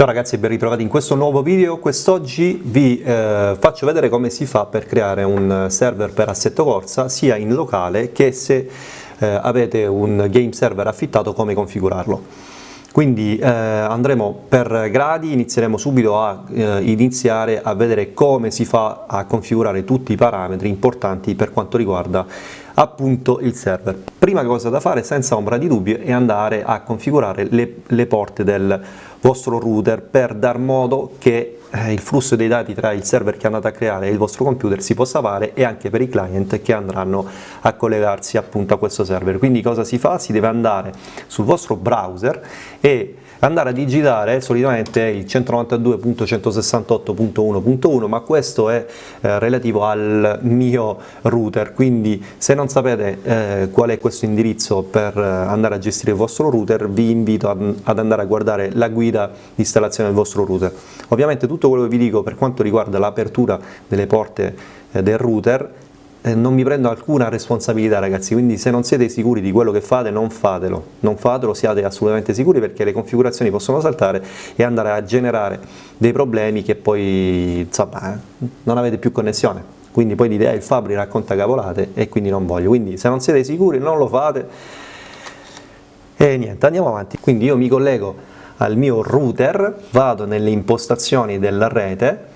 Ciao ragazzi e ben ritrovati in questo nuovo video. Quest'oggi vi eh, faccio vedere come si fa per creare un server per Assetto Corsa sia in locale che se eh, avete un game server affittato come configurarlo. Quindi eh, andremo per gradi, inizieremo subito a eh, iniziare a vedere come si fa a configurare tutti i parametri importanti per quanto riguarda appunto il server. Prima cosa da fare senza ombra di dubbio è andare a configurare le, le porte del vostro router per dar modo che eh, il flusso dei dati tra il server che andate a creare e il vostro computer si possa fare e anche per i client che andranno a collegarsi appunto a questo server. Quindi cosa si fa? Si deve andare sul vostro browser e andare a digitare solitamente il 192.168.1.1 ma questo è eh, relativo al mio router. Quindi se non sapete eh, qual è questo indirizzo per eh, andare a gestire il vostro router vi invito ad, ad andare a guardare la guida di installazione del vostro router. Ovviamente tutto quello che vi dico per quanto riguarda l'apertura delle porte eh, del router eh, non mi prendo alcuna responsabilità ragazzi, quindi se non siete sicuri di quello che fate non fatelo, non fatelo, siate assolutamente sicuri perché le configurazioni possono saltare e andare a generare dei problemi che poi insomma, eh, non avete più connessione, quindi poi dite eh, il Fabri racconta cavolate e quindi non voglio, quindi se non siete sicuri non lo fate. E niente, andiamo avanti, quindi io mi collego al mio router, vado nelle impostazioni della rete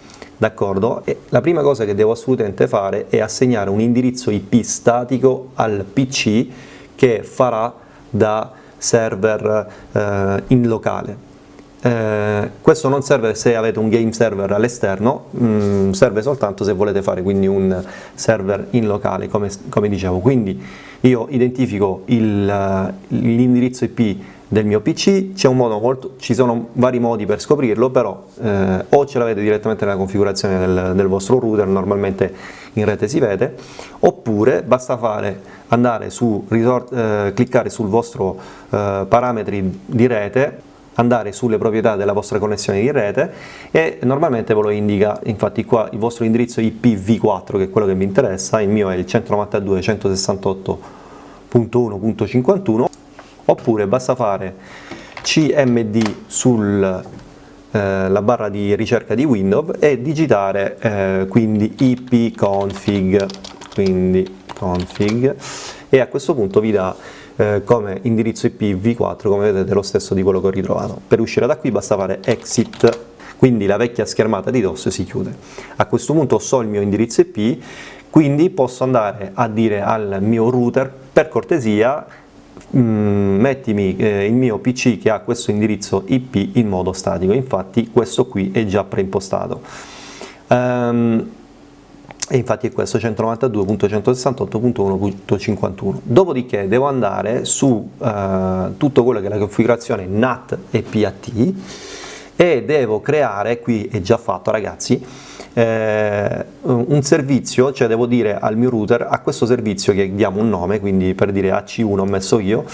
d'accordo? La prima cosa che devo assolutamente fare è assegnare un indirizzo IP statico al PC che farà da server eh, in locale. Eh, questo non serve se avete un game server all'esterno, mm, serve soltanto se volete fare quindi un server in locale, come, come dicevo. Quindi io identifico l'indirizzo IP del mio PC, molto, ci sono vari modi per scoprirlo, però eh, o ce l'avete direttamente nella configurazione del, del, vostro router, normalmente in rete si vede, oppure basta fare, andare su, resort, eh, cliccare sul vostro eh, parametri di rete, andare sulle proprietà della vostra connessione di rete e normalmente ve lo indica, infatti qua il vostro indirizzo IPv4 che è quello che mi interessa, il mio è il 192.168.1.51 oppure basta fare cmd sulla eh, barra di ricerca di Windows e digitare eh, quindi ipconfig quindi config e a questo punto vi dà eh, come indirizzo IP v4 come vedete lo stesso di quello che ho ritrovato. Per uscire da qui basta fare exit quindi la vecchia schermata di DOS si chiude. A questo punto so il mio indirizzo IP quindi posso andare a dire al mio router per cortesia Mm, mettimi eh, il mio PC che ha questo indirizzo IP in modo statico, infatti questo qui è già preimpostato. Um, e infatti è questo 192.168.1.51 dopodiché devo andare su uh, tutto quello che è la configurazione NAT e PAT e devo creare, qui è già fatto ragazzi, eh, un servizio, cioè devo dire al mio router, a questo servizio che diamo un nome, quindi per dire AC1 ho messo io,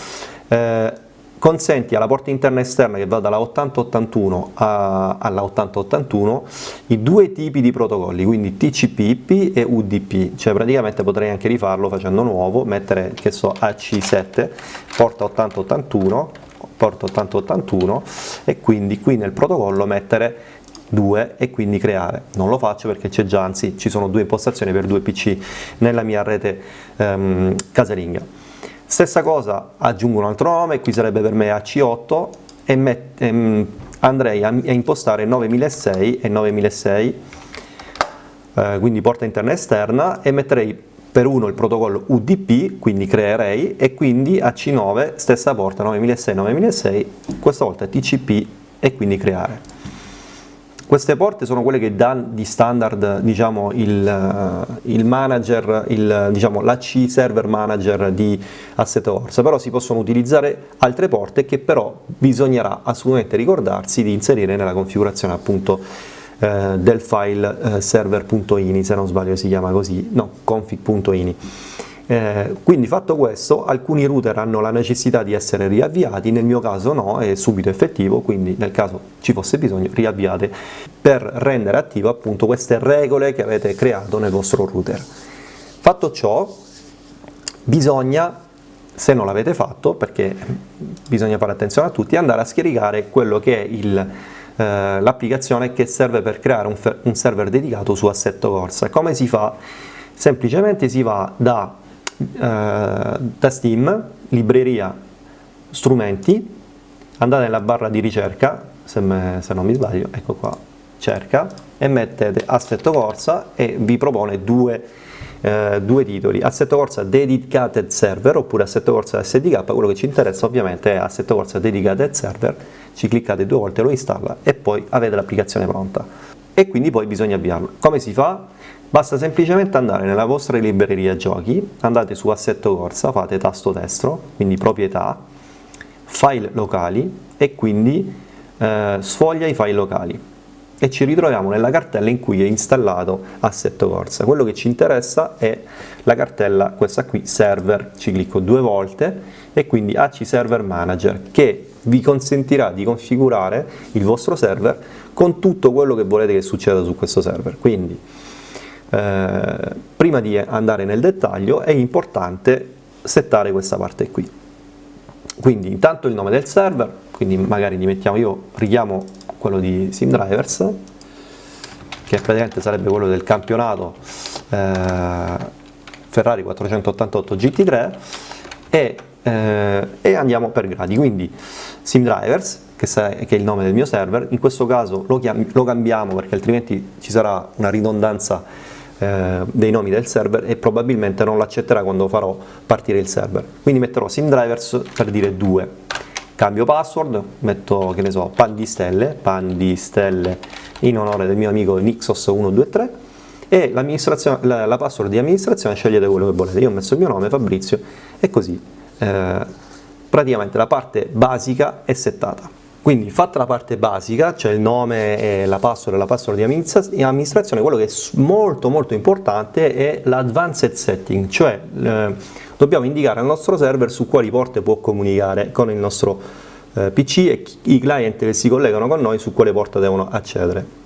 eh, consenti alla porta interna esterna che va dalla 8081 alla 8081 i due tipi di protocolli, quindi TCP/IP e UDP, cioè praticamente potrei anche rifarlo facendo nuovo, mettere che so AC7, porta 8081, porta 8081 e quindi qui nel protocollo mettere 2 e quindi creare. Non lo faccio perché c'è già, anzi ci sono due impostazioni per due PC nella mia rete um, casalinga. Stessa cosa, aggiungo un altro nome, qui sarebbe per me AC8 e met, um, andrei a, a, impostare 9006 e 9006, eh, quindi porta interna esterna, e metterei per uno il protocollo UDP, quindi creerei, e quindi AC9, stessa porta 9006 9006, questa volta TCP e quindi creare. Queste porte sono quelle che dà di standard diciamo, il, eh, il, manager, il, diciamo, l'AC server manager di Assetto Corsa, però si possono utilizzare altre porte che però bisognerà assolutamente ricordarsi di inserire nella configurazione appunto eh, del file eh, server.ini, se non sbaglio si chiama così, no, config.ini. Eh, quindi fatto questo alcuni router hanno la necessità di essere riavviati, nel mio caso no, è subito effettivo, quindi nel caso ci fosse bisogno riavviate per rendere attivo appunto queste regole che avete creato nel vostro router. Fatto ciò bisogna se non l'avete fatto, perché bisogna fare attenzione a tutti, andare a scaricare quello che è eh, l'applicazione che serve per creare un, un, server dedicato su Assetto Corsa. Come si fa? Semplicemente si va da, da Steam, libreria, strumenti, andate nella barra di ricerca, se, me, se non mi sbaglio, ecco qua, cerca e mettete Assetto Corsa e vi propone due eh, due titoli, Assetto Corsa Dedicated Server oppure Assetto Corsa SDK, quello che ci interessa ovviamente è Assetto Corsa Dedicated Server, ci cliccate due volte, lo installa e poi avete l'applicazione pronta e quindi poi bisogna avviarlo. Come si fa? Basta semplicemente andare nella vostra libreria giochi, andate su Assetto Corsa, fate tasto destro, quindi proprietà, file locali e quindi eh, sfoglia i file locali e ci ritroviamo nella cartella in cui è installato Assetto Corsa. Quello che ci interessa è la cartella, questa qui, server, ci clicco due volte e quindi AC Server Manager che vi consentirà di configurare il vostro server con tutto quello che volete che succeda su questo server. Quindi eh, prima di andare nel dettaglio è importante settare questa parte qui. Quindi intanto il nome del server, quindi magari gli mettiamo, io richiamo quello di SimDrivers, che praticamente sarebbe quello del campionato eh, Ferrari 488 GT3 e, eh, e, andiamo per gradi, quindi SimDrivers che, che, è il nome del mio server, in questo caso lo, lo cambiamo perché altrimenti ci sarà una ridondanza eh, dei nomi del server e probabilmente non l'accetterà quando farò partire il server, quindi metterò SimDrivers per dire 2 cambio password, metto che ne so, pan di stelle, pan di stelle in onore del mio amico Nixos123 e la, la, password di amministrazione scegliete quello che volete, io ho messo il mio nome Fabrizio e così eh, praticamente la parte basica è settata. Quindi fatta la parte basica, cioè il nome e la password e la password di amministrazione, quello che è molto molto importante è l'advanced setting, cioè eh, dobbiamo indicare al nostro server su quali porte può comunicare con il nostro eh, PC e i client che si collegano con noi su quale porta devono accedere.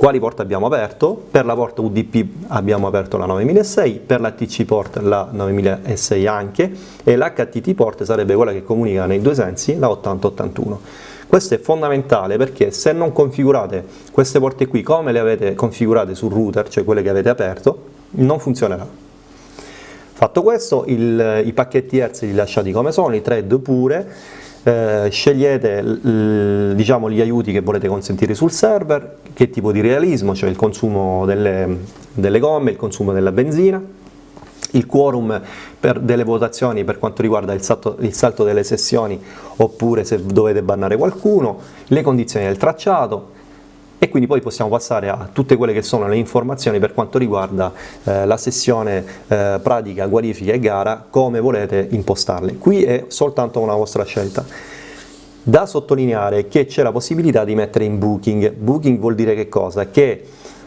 Quali porte abbiamo aperto? Per la porta UDP abbiamo aperto la 9006, per la TC port la 9006 anche e l'HTT port sarebbe quella che comunica nei due sensi, la 8081. Questo è fondamentale perché se non configurate queste porte qui come le avete configurate sul router, cioè quelle che avete aperto, non funzionerà. Fatto questo, il, i pacchetti Hertz li lasciati come sono, i thread pure, eh, scegliete diciamo, gli aiuti che volete consentire sul server, che tipo di realismo, cioè il consumo delle, delle gomme, il consumo della benzina, il quorum delle votazioni per quanto riguarda il salto, il salto delle sessioni oppure se dovete bannare qualcuno, le condizioni del tracciato, e quindi poi possiamo passare a tutte quelle che sono le informazioni per quanto riguarda eh, la sessione eh, pratica, qualifica e gara, come volete impostarle. Qui è soltanto una vostra scelta. Da sottolineare che c'è la possibilità di mettere in booking. Booking vuol dire che cosa? Che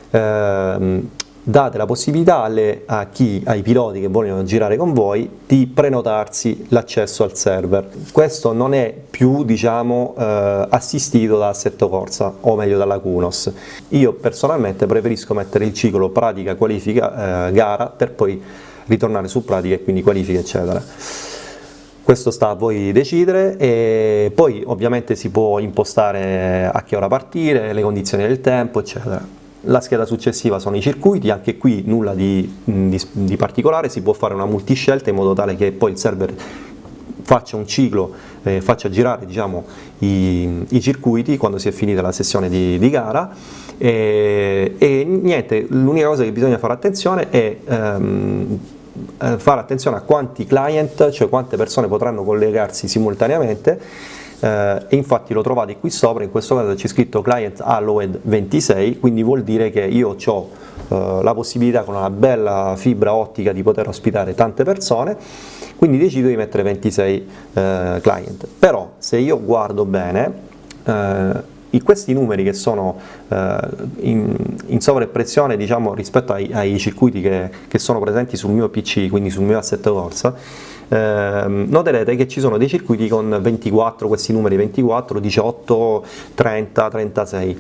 ehm, date la possibilità alle, chi, ai piloti che vogliono girare con voi di prenotarsi l'accesso al server. Questo non è più diciamo, eh, assistito da Assetto Corsa o meglio dalla Kunos. Io personalmente preferisco mettere il ciclo pratica, qualifica, eh, gara per poi ritornare su pratica e quindi qualifica eccetera. Questo sta a voi decidere e poi ovviamente si può impostare a che ora partire, le condizioni del tempo eccetera. La scheda successiva sono i circuiti, anche qui nulla di, di, di particolare, si può fare una multiscelta in modo tale che poi il server faccia un ciclo, eh, faccia girare diciamo, i, i, circuiti quando si è finita la sessione di, di gara. E, e niente, l'unica cosa che bisogna fare attenzione è ehm, eh, fare attenzione a quanti client, cioè quante persone potranno collegarsi simultaneamente eh, infatti lo trovate qui sopra, in questo caso c'è scritto client allowed 26, quindi vuol dire che io ho eh, la possibilità con una bella fibra ottica di poter ospitare tante persone, quindi decido di mettere 26 eh, client. Però se io guardo bene, eh, questi numeri che sono eh, in, in sovrappressione diciamo, rispetto ai, ai circuiti che, che, sono presenti sul mio PC, quindi sul mio assetto corsa, eh, noterete che ci sono dei circuiti con 24, questi numeri 24, 18, 30, 36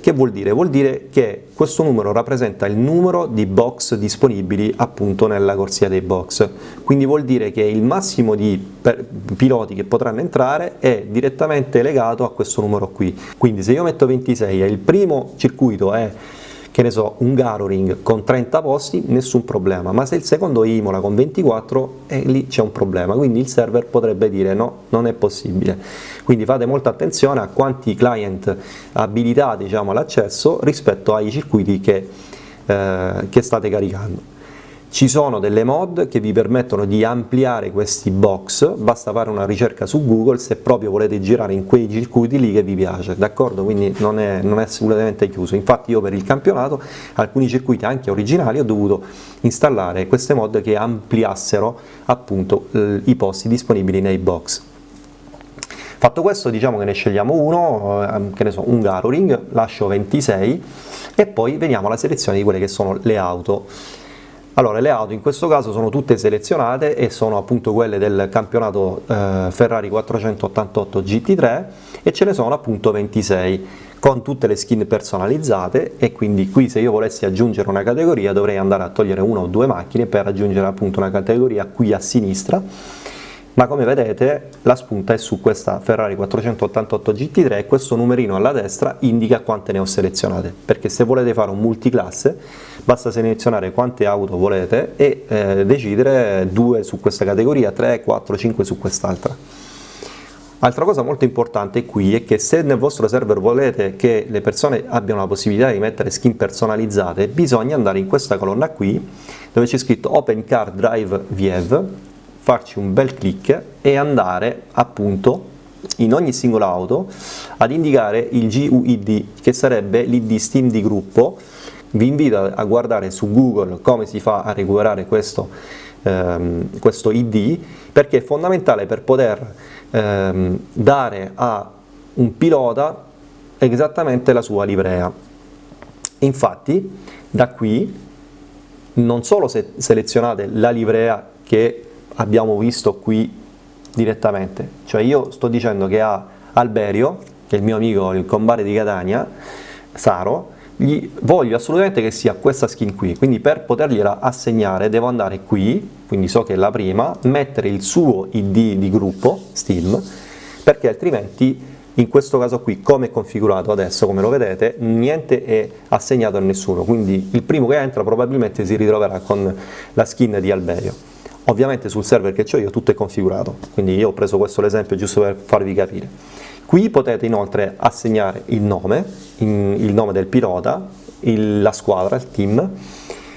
Che vuol dire? Vuol dire che questo numero rappresenta il numero di box disponibili appunto nella corsia dei box, quindi vuol dire che il massimo di piloti che potranno entrare è direttamente legato a questo numero qui. Quindi se io metto 26 e il primo circuito è che ne so, un Garoring con 30 posti, nessun problema, ma se il secondo Imola con 24, eh, lì c'è un problema, quindi il server potrebbe dire no, non è possibile. Quindi fate molta attenzione a quanti client abilitati diciamo, all'accesso rispetto ai circuiti che, eh, che state caricando. Ci sono delle mod che vi permettono di ampliare questi box, basta fare una ricerca su Google se proprio volete girare in quei circuiti lì che vi piace, d'accordo? Quindi non è, non è assolutamente chiuso, infatti io per il campionato alcuni circuiti anche originali ho dovuto installare queste mod che ampliassero appunto i posti disponibili nei box. Fatto questo diciamo che ne scegliamo uno, eh, che ne so, un Garoring, lascio 26 e poi veniamo alla selezione di quelle che sono le auto allora, le auto in questo caso sono tutte selezionate e sono appunto quelle del campionato eh, Ferrari 488 GT3 e ce ne sono appunto 26 con tutte le skin personalizzate e quindi qui se io volessi aggiungere una categoria dovrei andare a togliere una o due macchine per aggiungere appunto una categoria qui a sinistra ma come vedete la spunta è su questa Ferrari 488 GT3 e questo numerino alla destra indica quante ne ho selezionate perché se volete fare un multiclasse basta selezionare quante auto volete e eh, decidere due su questa categoria, 3, 4, 5 su quest'altra. Altra cosa molto importante qui è che se nel vostro server volete che le persone abbiano la possibilità di mettere skin personalizzate, bisogna andare in questa colonna qui dove c'è scritto Open Car Drive View, farci un bel clic e andare appunto in ogni singola auto ad indicare il GUID che sarebbe l'ID Steam di gruppo vi invito a guardare su Google come si fa a recuperare questo, ehm, questo ID perché è fondamentale per poter ehm, dare a un pilota esattamente la sua livrea. Infatti da qui non solo se selezionate la livrea che abbiamo visto qui direttamente, cioè io sto dicendo che a Alberio, che è il mio amico, il combare di Catania, Saro, gli voglio assolutamente che sia questa skin qui, quindi per potergliela assegnare devo andare qui, quindi so che è la prima, mettere il suo id di gruppo, Steam, perché altrimenti in questo caso qui come è configurato adesso come lo vedete niente è assegnato a nessuno. Quindi il primo che entra probabilmente si ritroverà con la skin di Alberio ovviamente sul server che ho io tutto è configurato. Quindi io ho preso questo l'esempio giusto per farvi capire. Qui potete inoltre assegnare il nome, il nome del pilota, il, la squadra, il team,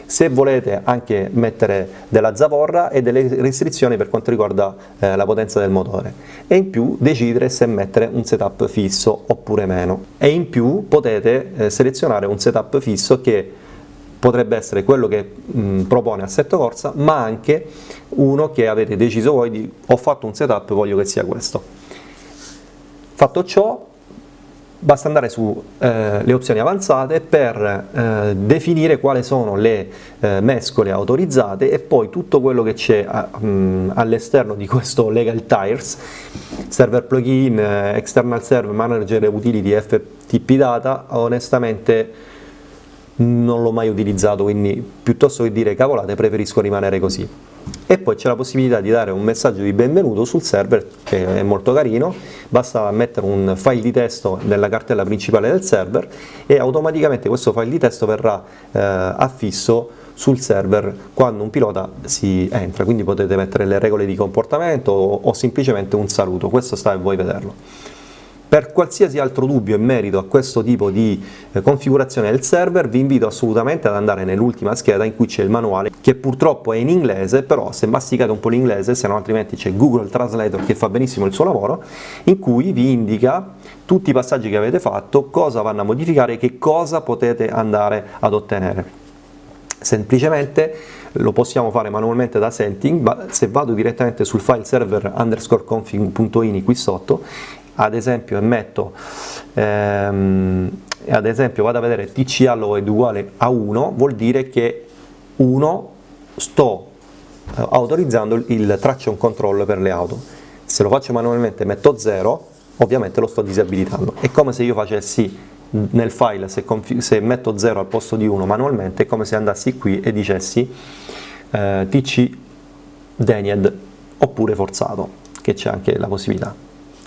se volete anche mettere della zavorra e delle restrizioni per quanto riguarda eh, la potenza del motore. E in più decidere se mettere un setup fisso oppure meno. E in più potete eh, selezionare un setup fisso che potrebbe essere quello che mh, propone Assetto Corsa ma anche uno che avete deciso voi di ho fatto un setup voglio che sia questo Fatto ciò, basta andare sulle eh, opzioni avanzate per eh, definire quali sono le eh, mescole autorizzate e poi tutto quello che c'è mm, all'esterno di questo Legal Tires, server plugin, eh, external server, manager utility, FTP data, onestamente non l'ho mai utilizzato, quindi piuttosto che dire cavolate preferisco rimanere così. E poi c'è la possibilità di dare un messaggio di benvenuto sul server che è molto carino, basta mettere un file di testo nella cartella principale del server e automaticamente questo file di testo verrà eh, affisso sul server quando un pilota si entra, quindi potete mettere le regole di comportamento o, o semplicemente un saluto, questo sta a voi vederlo. Per qualsiasi altro dubbio in merito a questo tipo di eh, configurazione del server vi invito assolutamente ad andare nell'ultima scheda in cui c'è il manuale che purtroppo è in inglese però se masticate un po' l'inglese se no altrimenti c'è Google Translator che fa benissimo il suo lavoro in cui vi indica tutti i passaggi che avete fatto, cosa vanno a modificare e che cosa potete andare ad ottenere. Semplicemente lo possiamo fare manualmente da setting, ma se vado direttamente sul file server underscore config.ini qui sotto ad esempio metto ehm, ad esempio vado a vedere tc alloy uguale a 1 vuol dire che 1 sto eh, autorizzando il traction control per le auto se lo faccio manualmente metto 0 ovviamente lo sto disabilitando è come se io facessi nel file se, se metto 0 al posto di 1 manualmente è come se andassi qui e dicessi eh, tc denied oppure forzato, che c'è anche la possibilità.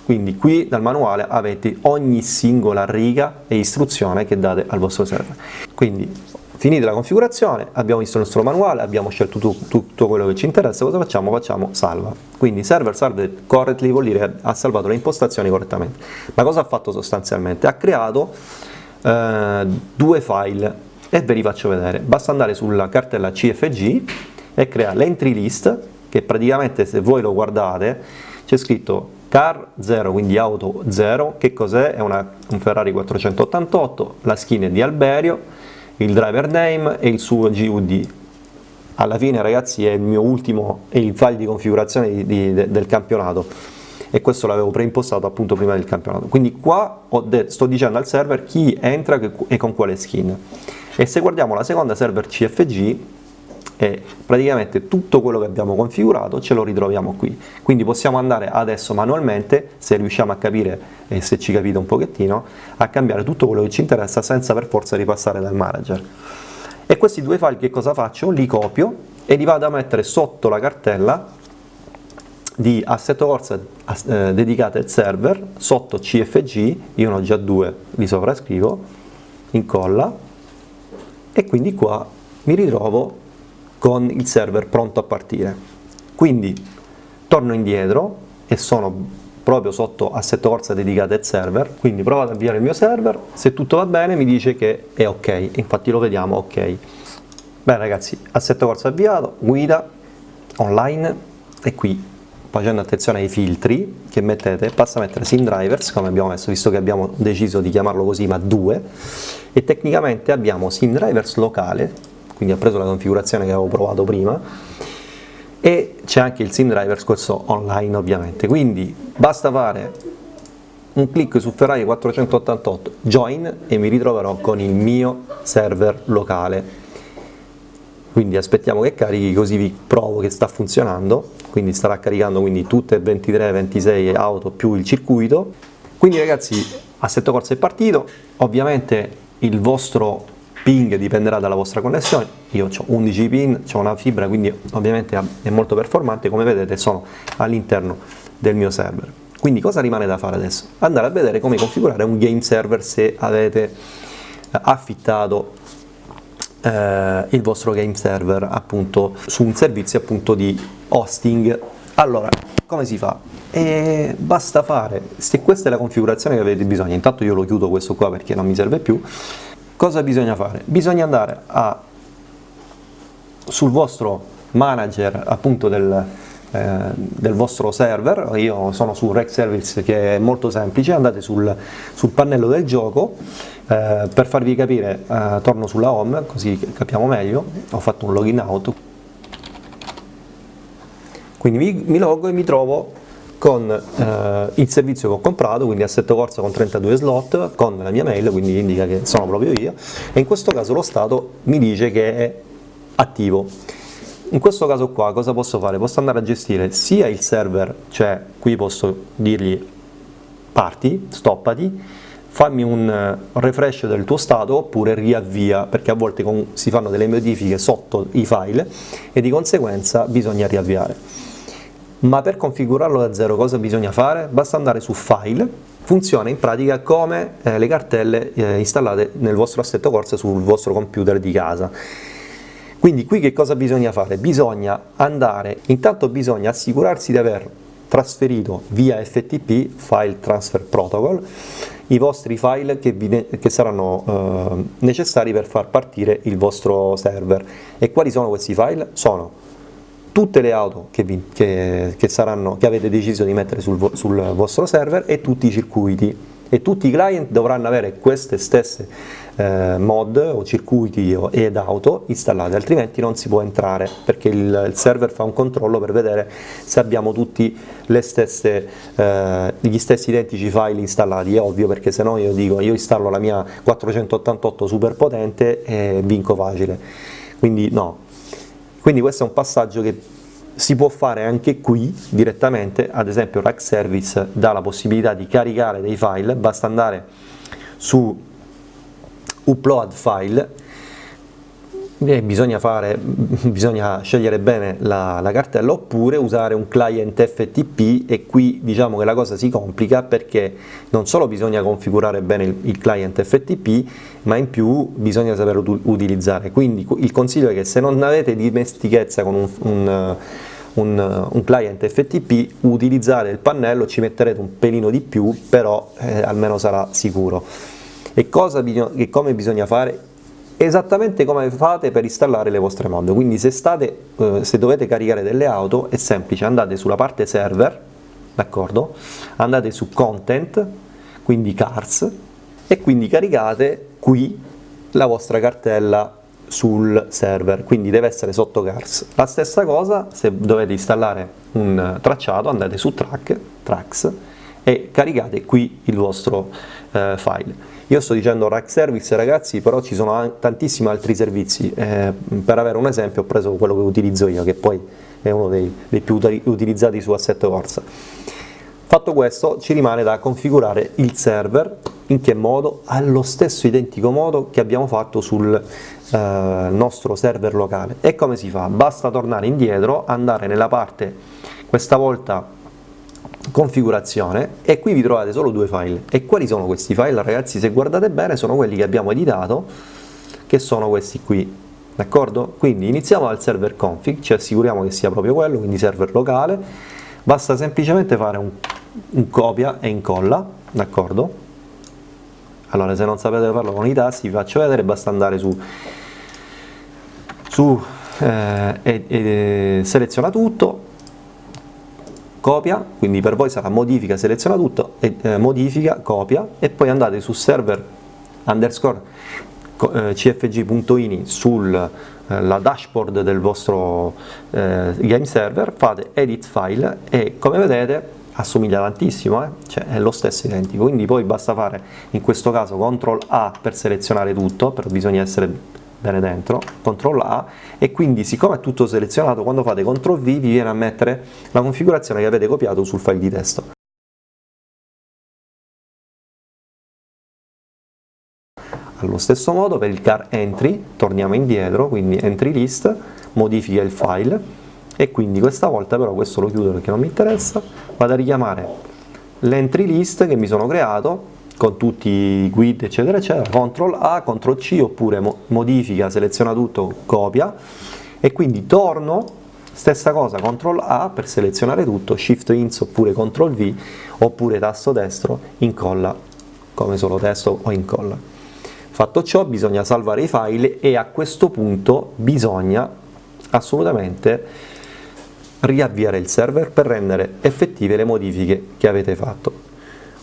Quindi qui dal manuale avete ogni singola riga e istruzione che date al vostro server. Quindi finita la configurazione, abbiamo visto il nostro manuale, abbiamo scelto tu, tutto quello che ci interessa, cosa facciamo? Facciamo salva. Quindi server salved correctly vuol dire che ha salvato le impostazioni correttamente. Ma cosa ha fatto sostanzialmente? Ha creato eh, due file e ve li faccio vedere. Basta andare sulla cartella CFG e creare l'entry list, che praticamente se voi lo guardate c'è scritto car 0, quindi auto 0, che cos'è? È una, un Ferrari 488, la skin è di Alberio, il driver name e il suo GUD. Alla fine ragazzi è il mio ultimo, è il file di configurazione di, di, de, del campionato e questo l'avevo preimpostato appunto prima del campionato. Quindi qua sto dicendo al server chi entra e con quale skin. E se guardiamo la seconda server CFG e praticamente tutto quello che abbiamo configurato ce lo ritroviamo qui quindi possiamo andare adesso manualmente se riusciamo a capire e se ci capite un pochettino a cambiare tutto quello che ci interessa senza per forza ripassare dal manager e questi due file che cosa faccio? li copio e li vado a mettere sotto la cartella di assetto corsa eh, dedicate al server sotto cfg io ne ho già due li sovrascrivo incolla e quindi qua mi ritrovo con il server pronto a partire. Quindi torno indietro e sono proprio sotto assetto corsa dedicate al server, quindi provo ad avviare il mio server, se tutto va bene mi dice che è ok, infatti lo vediamo ok. Bene ragazzi, assetto corsa avviato, guida, online e qui facendo attenzione ai filtri che mettete, basta mettere sim drivers come abbiamo messo, visto che abbiamo deciso di chiamarlo così ma due e tecnicamente abbiamo sim drivers locale quindi ha preso la configurazione che avevo provato prima. E c'è anche il sim driver questo online ovviamente. Quindi basta fare un clic su Ferrari 488 join e mi ritroverò con il mio server locale. Quindi aspettiamo che carichi così vi provo che sta funzionando. Quindi starà caricando quindi tutte e 23 26 auto più il circuito. Quindi ragazzi assetto corsa è partito. Ovviamente il vostro ping dipenderà dalla vostra connessione, io ho 11 pin, ho una fibra quindi ovviamente è molto performante, come vedete sono all'interno del mio server. Quindi cosa rimane da fare adesso? Andare a vedere come configurare un game server se avete eh, affittato eh, il vostro game server appunto su un servizio appunto di hosting. Allora, come si fa? E basta fare, se questa è la configurazione che avete bisogno, intanto io lo chiudo questo qua perché non mi serve più, Cosa bisogna fare? Bisogna andare a, sul vostro manager appunto del, eh, del vostro server, io sono su Rec Service che è molto semplice, andate sul, sul pannello del gioco, eh, per farvi capire eh, torno sulla home così capiamo meglio, ho fatto un login out, quindi mi, mi logo e mi trovo con eh, il servizio che ho comprato, quindi assetto corsa con 32 slot, con la mia mail, quindi indica che sono proprio io, e in questo caso lo stato mi dice che è attivo. In questo caso qua cosa posso fare? Posso andare a gestire sia il server, cioè qui posso dirgli parti, stoppati, fammi un eh, refresh del tuo stato oppure riavvia, perché a volte si fanno delle modifiche sotto i file e di conseguenza bisogna riavviare ma per configurarlo da zero cosa bisogna fare? Basta andare su File, funziona in pratica come eh, le cartelle eh, installate nel vostro assetto corsa sul vostro computer di casa. Quindi qui che cosa bisogna fare? Bisogna andare, intanto bisogna assicurarsi di aver trasferito via FTP, File Transfer Protocol, i vostri file che, vi, che saranno eh, necessari per far partire il vostro server. E quali sono questi file? Sono tutte le auto che, vi, che, che, saranno, che avete deciso di mettere sul, sul, vostro server e tutti i circuiti. E tutti i client dovranno avere queste stesse eh, mod o circuiti ed auto installate altrimenti non si può entrare perché il, il server fa un controllo per vedere se abbiamo tutti stesse, eh, gli stessi identici file installati. È ovvio perché se no io dico io installo la mia 488 super potente e vinco facile. Quindi no quindi questo è un passaggio che si può fare anche qui direttamente, ad esempio Rack Service dà la possibilità di caricare dei file, basta andare su upload file bisogna, fare, bisogna scegliere bene la, la, cartella oppure usare un client FTP e qui diciamo che la cosa si complica perché non solo bisogna configurare bene il, il client FTP ma in più bisogna saperlo utilizzare quindi il consiglio è che se non avete dimestichezza con un, un un, un, client FTP, utilizzare il pannello, ci metterete un pelino di più, però eh, almeno sarà sicuro. E, cosa, e come bisogna fare? Esattamente come fate per installare le vostre mod. Quindi se, state, eh, se dovete caricare delle auto è semplice andate sulla parte server d'accordo? Andate su content quindi cars e quindi caricate qui la vostra cartella sul server. Quindi deve essere sotto cars. La stessa cosa se dovete installare un tracciato andate su track tracks e caricate qui il vostro eh, file io sto dicendo rack service ragazzi, però ci sono tantissimi altri servizi, eh, per avere un esempio ho preso quello che utilizzo io, che poi è uno dei, dei più utilizzati su Assetto Corsa. Fatto questo ci rimane da configurare il server, in che modo? Allo stesso identico modo che abbiamo fatto sul eh, nostro server locale. E come si fa? Basta tornare indietro, andare nella parte, questa volta configurazione e qui vi trovate solo due file. E quali sono questi file ragazzi? Se guardate bene sono quelli che abbiamo editato che sono questi qui d'accordo? Quindi iniziamo dal server config ci assicuriamo che sia proprio quello quindi server locale. Basta semplicemente fare un, un copia e incolla d'accordo? Allora se non sapete farlo con i tasti vi faccio vedere basta andare su su eh, e, e seleziona tutto copia, quindi per voi sarà modifica, seleziona tutto, e, eh, modifica, copia e poi andate su server underscore eh, cfg.ini sulla eh, dashboard del vostro eh, game server, fate edit file e come vedete assomiglia tantissimo, eh? cioè è lo stesso identico, quindi poi basta fare in questo caso CTRL A per selezionare tutto, però bisogna essere bene dentro, CTRL A e quindi siccome è tutto selezionato quando fate CTRL V vi viene a mettere la configurazione che avete copiato sul file di testo. Allo stesso modo per il car entry torniamo indietro, quindi entry list, modifica il file e quindi questa volta però questo lo chiudo perché non mi interessa, vado a richiamare l'entry list che mi sono creato con tutti i guid eccetera eccetera, CTRL A, CTRL C oppure modifica, seleziona tutto, copia e quindi torno, stessa cosa, CTRL A per selezionare tutto, Shift Ins oppure CTRL V oppure tasto destro, incolla come solo testo o incolla. Fatto ciò bisogna salvare i file e a questo punto bisogna assolutamente riavviare il server per rendere effettive le modifiche che avete fatto.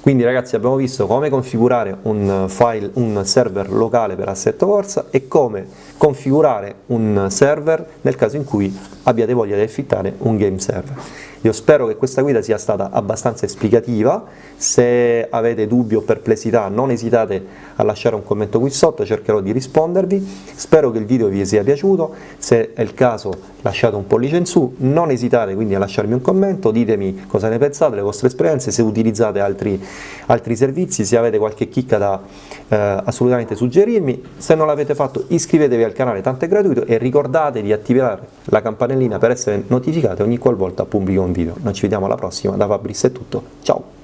Quindi ragazzi abbiamo visto come configurare un, file, un server locale per Assetto Corsa e come configurare un server nel caso in cui abbiate voglia di affittare un game server. Io spero che questa guida sia stata abbastanza esplicativa, se avete dubbi o perplessità non esitate a lasciare un commento qui sotto, cercherò di rispondervi, spero che il video vi sia piaciuto, se è il caso lasciate un pollice in su, non esitate quindi a lasciarmi un commento, ditemi cosa ne pensate, le vostre esperienze, se utilizzate altri, altri servizi, se avete qualche chicca da eh, assolutamente suggerirmi, se non l'avete fatto iscrivetevi al canale, tanto è gratuito e ricordate di attivare la campanellina per essere notificati ogni qualvolta pubblico un video. Noi ci vediamo alla prossima, da Fabris è tutto, ciao!